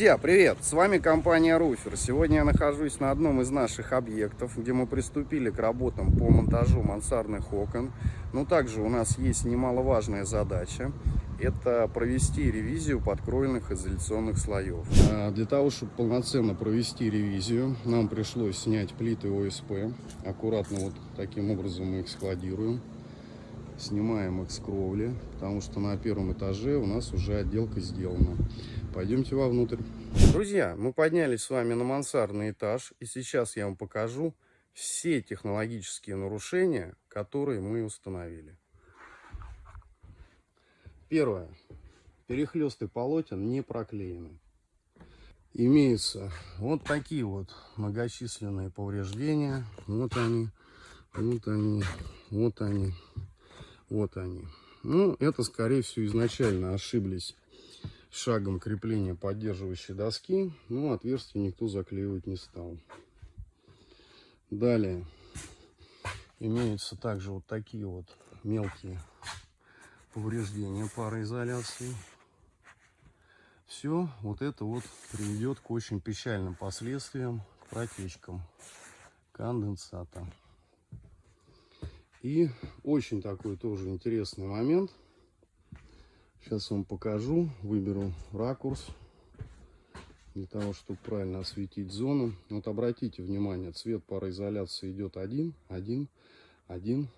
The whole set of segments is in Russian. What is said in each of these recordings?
Друзья, привет! С вами компания Руфер. Сегодня я нахожусь на одном из наших объектов, где мы приступили к работам по монтажу мансардных окон. Но также у нас есть немаловажная задача. Это провести ревизию подкроенных изоляционных слоев. А, для того, чтобы полноценно провести ревизию, нам пришлось снять плиты ОСП. Аккуратно вот таким образом мы их складируем. Снимаем их с кровли, потому что на первом этаже у нас уже отделка сделана. Пойдемте вовнутрь. Друзья, мы поднялись с вами на мансардный этаж, и сейчас я вам покажу все технологические нарушения, которые мы установили. Первое. Перехлесты полотен не проклеены. Имеются вот такие вот многочисленные повреждения. Вот они, вот они, вот они, вот они. Ну, это, скорее всего, изначально ошиблись шагом крепления поддерживающей доски. Ну, отверстие никто заклеивать не стал. Далее имеются также вот такие вот мелкие повреждения пароизоляции. Все вот это вот приведет к очень печальным последствиям, к протечкам конденсата. И очень такой тоже интересный момент – Сейчас вам покажу, выберу ракурс для того, чтобы правильно осветить зону. Вот обратите внимание, цвет пароизоляции идет один, один, один.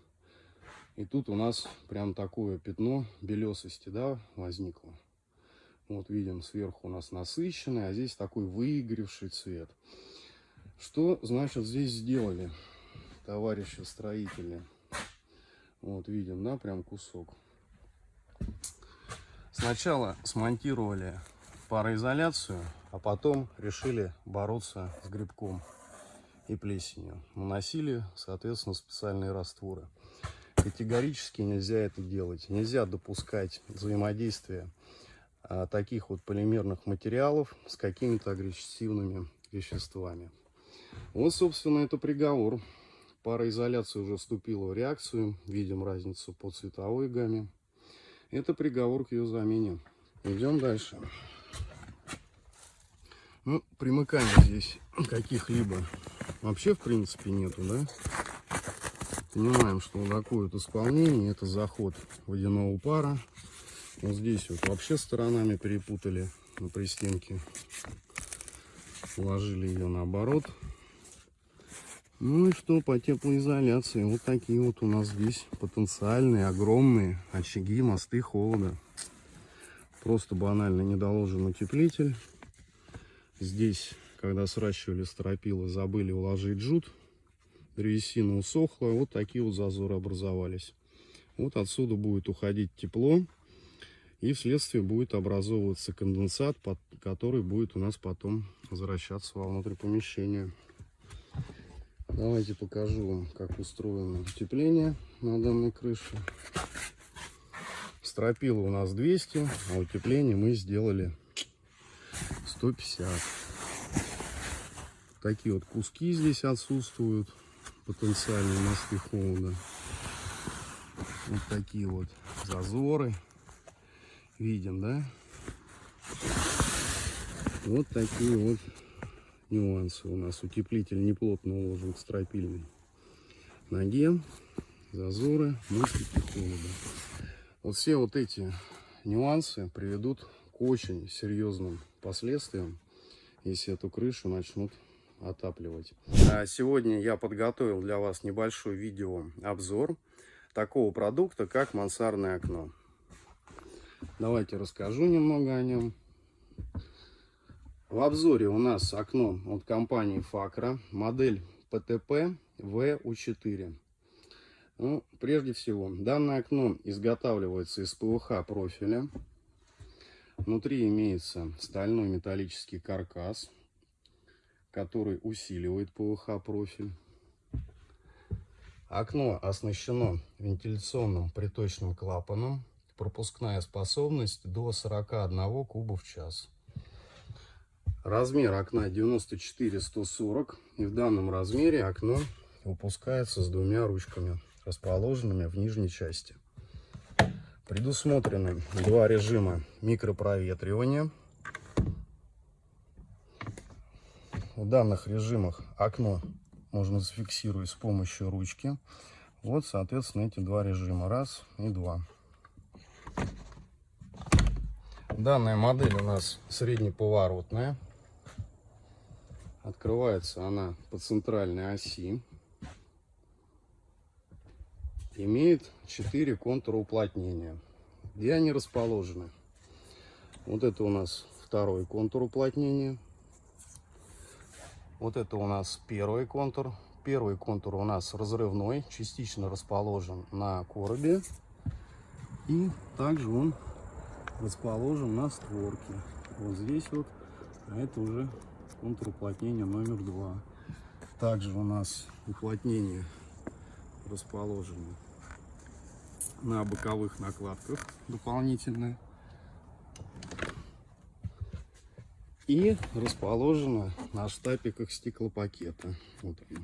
И тут у нас прям такое пятно белесости да, возникло. Вот видим, сверху у нас насыщенный, а здесь такой выигревший цвет. Что, значит, здесь сделали товарищи строители? Вот видим, да, прям кусок. Сначала смонтировали пароизоляцию, а потом решили бороться с грибком и плесенью. Наносили, соответственно, специальные растворы. Категорически нельзя это делать. Нельзя допускать взаимодействие а, таких вот полимерных материалов с какими-то агрессивными веществами. Вот, собственно, это приговор. Пароизоляция уже вступила в реакцию. Видим разницу по цветовой гамме. Это приговор к ее замене. Идем дальше. Ну, примыканий здесь каких-либо вообще, в принципе, нету, да? Понимаем, что вот такое вот исполнение, это заход водяного пара. Вот здесь вот вообще сторонами перепутали на пристенке. Уложили ее наоборот. Ну и что по теплоизоляции? Вот такие вот у нас здесь потенциальные, огромные очаги, мосты холода. Просто банально недоложен утеплитель. Здесь, когда сращивали стропилы, забыли уложить жут. Древесина усохла, вот такие вот зазоры образовались. Вот отсюда будет уходить тепло. И вследствие будет образовываться конденсат, который будет у нас потом возвращаться вовнутрь помещения. Давайте покажу вам, как устроено утепление на данной крыше. Стропила у нас 200, а утепление мы сделали 150. Такие вот куски здесь отсутствуют, потенциальные мосты холода. Вот такие вот зазоры. Видим, да? Вот такие вот нюансы у нас. Утеплитель неплотно уложен к стропильной ноге. Зазоры, мостики холода. Вот все вот эти нюансы приведут к очень серьезным последствиям, если эту крышу начнут отапливать. А сегодня я подготовил для вас небольшой видеообзор такого продукта, как мансардное окно. Давайте расскажу немного о нем. В обзоре у нас окно от компании Факра, модель ПТП VU4. Ну, прежде всего, данное окно изготавливается из ПВХ профиля. Внутри имеется стальной металлический каркас, который усиливает ПВХ профиль. Окно оснащено вентиляционным приточным клапаном. Пропускная способность до 41 куба в час. Размер окна 94-140. И в данном размере окно выпускается с двумя ручками, расположенными в нижней части. Предусмотрены два режима микропроветривания. в данных режимах окно можно зафиксировать с помощью ручки. Вот, соответственно, эти два режима. Раз и два. Данная модель у нас среднеповоротная. Открывается она по центральной оси. Имеет 4 контура уплотнения. Где они расположены? Вот это у нас второй контур уплотнения. Вот это у нас первый контур. Первый контур у нас разрывной, частично расположен на коробе. И также он расположен на створке. Вот здесь вот, а это уже контур уплотнения номер два. Также у нас уплотнение расположено на боковых накладках дополнительное. И расположено на штапиках стеклопакета. Вот они.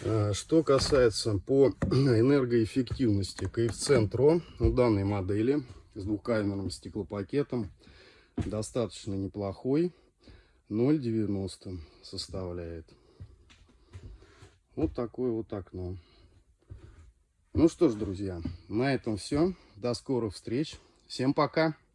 Что касается по энергоэффективности, коэффициент РО у данной модели с двухкамерным стеклопакетом достаточно неплохой. 0,90 составляет. Вот такое вот окно. Ну что ж, друзья, на этом все. До скорых встреч. Всем пока.